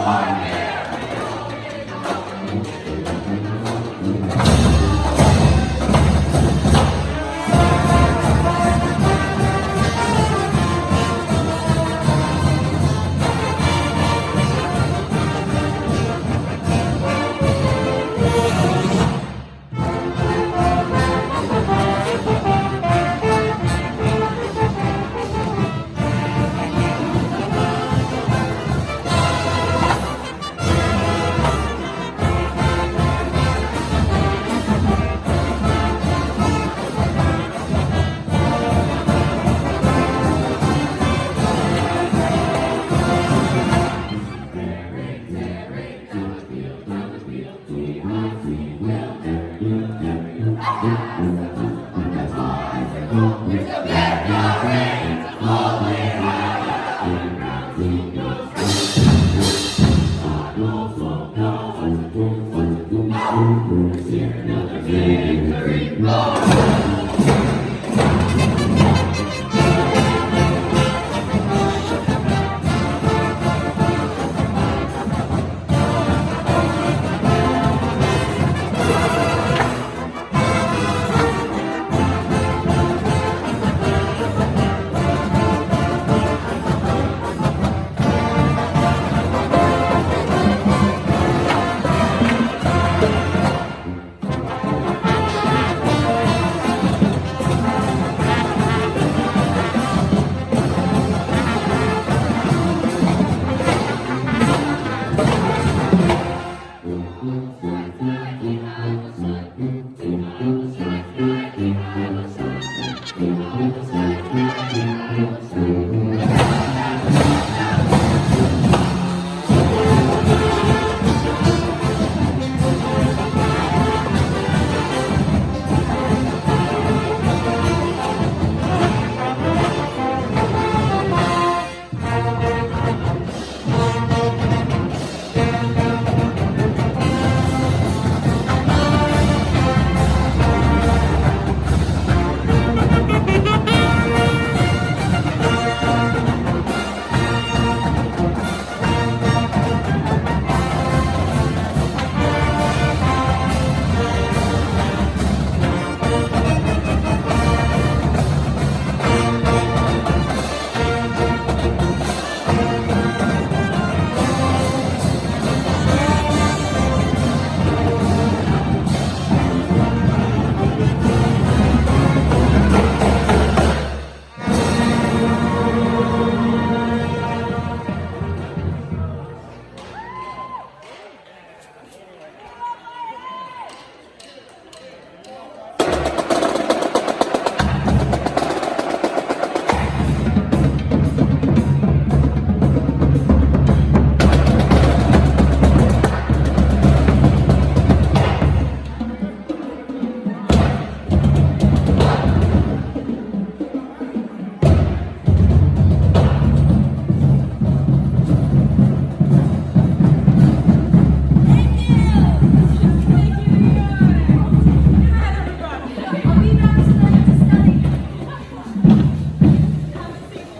Amen.